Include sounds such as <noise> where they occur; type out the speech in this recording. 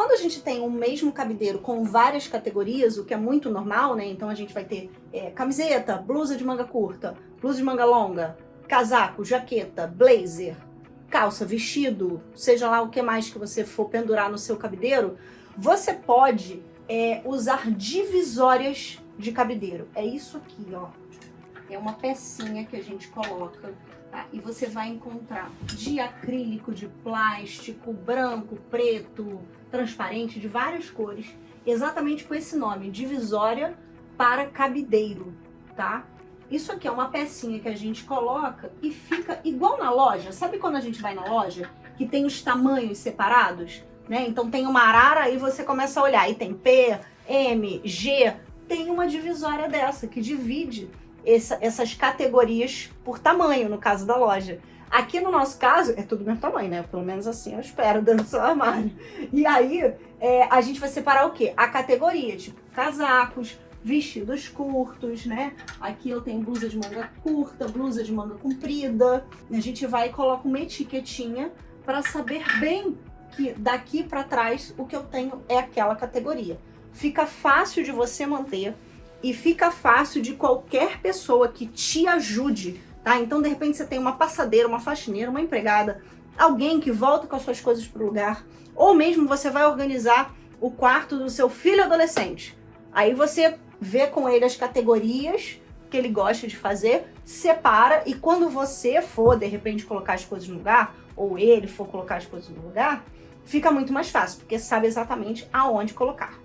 Quando a gente tem um mesmo cabideiro com várias categorias, o que é muito normal, né? Então a gente vai ter é, camiseta, blusa de manga curta, blusa de manga longa, casaco, jaqueta, blazer, calça, vestido, seja lá o que mais que você for pendurar no seu cabideiro, você pode é, usar divisórias de cabideiro. É isso aqui, ó. É uma pecinha que a gente coloca Tá? E você vai encontrar de acrílico, de plástico, branco, preto, transparente, de várias cores, exatamente com esse nome, divisória para cabideiro, tá? Isso aqui é uma pecinha que a gente coloca e fica igual na loja. Sabe quando a gente vai na loja que tem os tamanhos separados? Né? Então tem uma arara e você começa a olhar e tem P, M, G. Tem uma divisória dessa que divide essa, essas categorias por tamanho, no caso da loja. Aqui no nosso caso, é tudo mesmo tamanho, né? Pelo menos assim eu espero, <laughs> dentro do seu armário. E aí, é, a gente vai separar o quê? A categoria, tipo casacos, vestidos curtos, né? Aqui eu tenho blusa de manga curta, blusa de manga comprida. A gente vai e coloca uma etiquetinha para saber bem que daqui para trás o que eu tenho é aquela categoria. Fica fácil de você manter e fica fácil de qualquer pessoa que te ajude, tá? Então, de repente, você tem uma passadeira, uma faxineira, uma empregada, alguém que volta com as suas coisas para o lugar, ou mesmo você vai organizar o quarto do seu filho adolescente. Aí você vê com ele as categorias que ele gosta de fazer, separa e quando você for, de repente, colocar as coisas no lugar, ou ele for colocar as coisas no lugar, fica muito mais fácil, porque sabe exatamente aonde colocar.